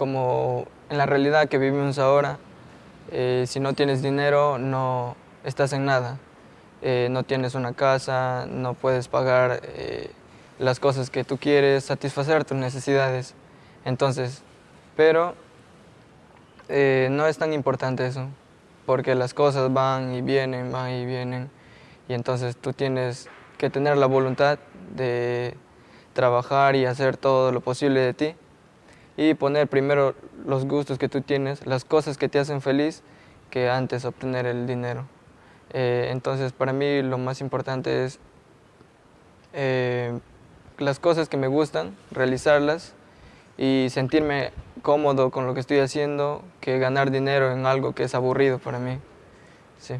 como en la realidad que vivimos ahora, eh, si no tienes dinero no estás en nada. Eh, no tienes una casa, no puedes pagar eh, las cosas que tú quieres, satisfacer tus necesidades. Entonces, pero no es tan importante eso, porque las cosas van y vienen, van y vienen, y entonces tú tienes que tener la voluntad de trabajar y hacer todo lo posible de ti y poner primero los gustos que tú tienes, las cosas que te hacen feliz, que antes obtener el dinero. Eh, entonces para mí lo más importante es eh, las cosas que me gustan, realizarlas y sentirme cómodo con lo que estoy haciendo que ganar dinero en algo que es aburrido para mí. Sí.